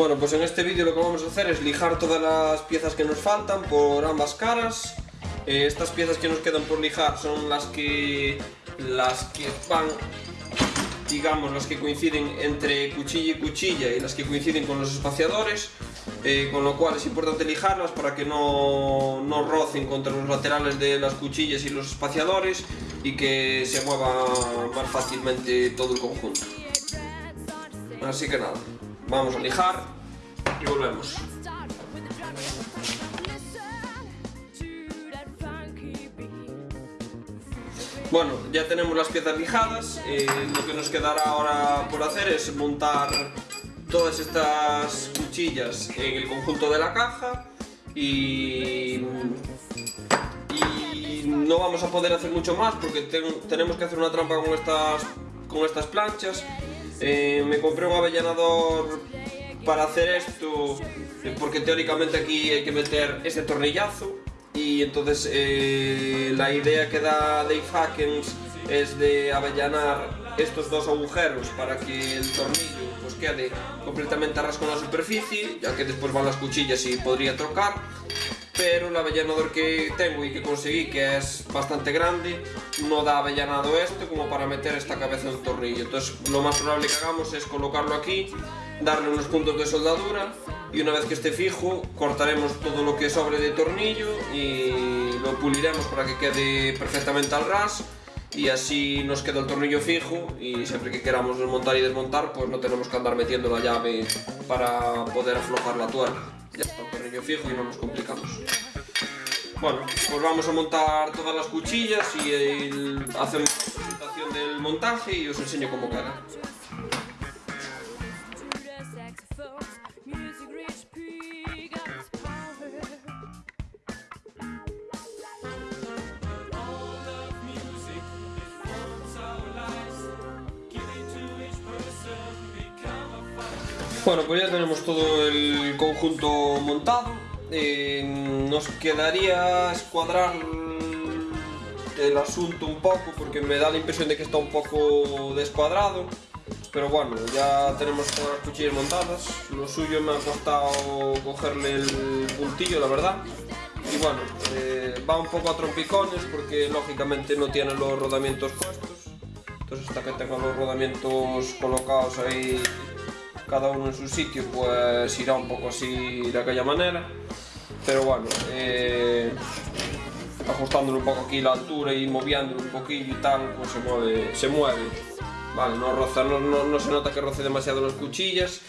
Bueno, pues en este vídeo lo que vamos a hacer es lijar todas las piezas que nos faltan por ambas caras. Eh, estas piezas que nos quedan por lijar son las que las que van digamos las que coinciden entre cuchilla y cuchilla y las que coinciden con los espaciadores eh, con lo cual es importante lijarlas para que no, no rocen contra los laterales de las cuchillas y los espaciadores y que se mueva más fácilmente todo el conjunto así que nada vamos a lijar y volvemos Bueno, ya tenemos las piezas lijadas, eh, lo que nos quedará ahora por hacer es montar todas estas cuchillas en el conjunto de la caja y, no vamos a poder hacer mucho más porque tenemos que hacer una trampa con estas, con estas planchas. Eh, me compré un avellanador para hacer esto eh, porque teóricamente aquí hay que meter este tornillazo y entonces eh, la idea que da Dave Hackens es de avellanar estos dos agujeros para que el tornillo pues quede completamente a con la superficie, ya que después van las cuchillas y podría trocar, pero el avellanador que tengo y que conseguí, que es bastante grande, no da avellanado esto como para meter esta cabeza en un tornillo. Entonces lo más probable que hagamos es colocarlo aquí, darle unos puntos de soldadura y una vez que esté fijo cortaremos todo lo que sobre de tornillo y lo puliremos para que quede perfectamente al ras y así nos queda el tornillo fijo y siempre que queramos desmontar y desmontar pues no tenemos que andar metiendo la llave para poder aflojar la tuerca. Ya está el tornillo fijo y no nos complicamos. Bueno, pues vamos a montar todas las cuchillas y hacemos la presentación del montaje y os enseño cómo queda Bueno, pues ya tenemos todo el conjunto montado. Eh, nos quedaría escuadrar el asunto un poco porque me da la impresión de que está un poco descuadrado. Pero bueno, ya tenemos todas las cuchillas montadas. Lo suyo me ha costado cogerle el puntillo, la verdad. Y bueno, eh, va un poco a trompicones porque lógicamente no tiene los rodamientos puestos. Entonces hasta que tenga los rodamientos colocados ahí cada uno en su sitio pues irá un poco así de aquella manera. Pero bueno eh, ajustándolo un poco aquí la altura y moviéndolo un poquillo y tal pues se mueve, se mueve. Vale, no, roza, no, no, se nota que roce demasiado las cuchillas.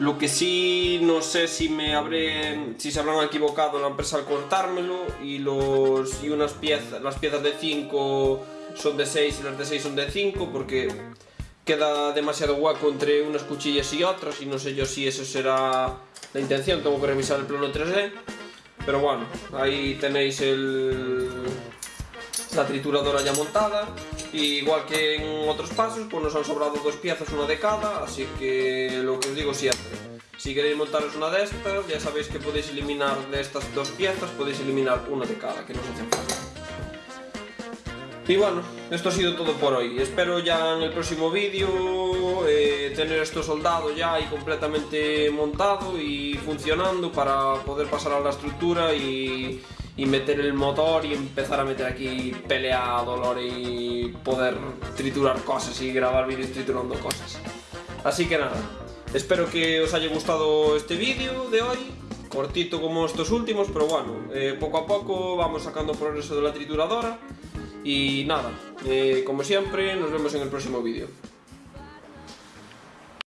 Lo que sí no sé si me habré si se habrán equivocado la empresa al cortármelo y los y unas piezas las piezas de 5 son de 6 y las de 6 son de 5 porque queda demasiado hueco entre unas cuchillas y otras y no sé yo si eso será la intención, tengo que revisar el plano 3D pero bueno, ahí tenéis el, la trituradora ya montada y igual que en otros pasos pues nos han sobrado dos piezas, una de cada así que lo que os digo siempre si queréis montaros una de estas ya sabéis que podéis eliminar de estas dos piezas podéis eliminar una de cada que no os hace falta y bueno, esto ha sido todo por hoy. Espero ya en el próximo vídeo eh, tener esto soldado ya y completamente montado y funcionando para poder pasar a la estructura y, meter el motor y empezar a meter aquí pelea, dolor y poder triturar cosas y grabar vídeos triturando cosas. Así que nada, espero que os haya gustado este vídeo de hoy cortito como estos últimos, pero bueno, eh, poco a poco vamos sacando progreso de la trituradora y nada, eh, como siempre, nos vemos en el próximo vídeo.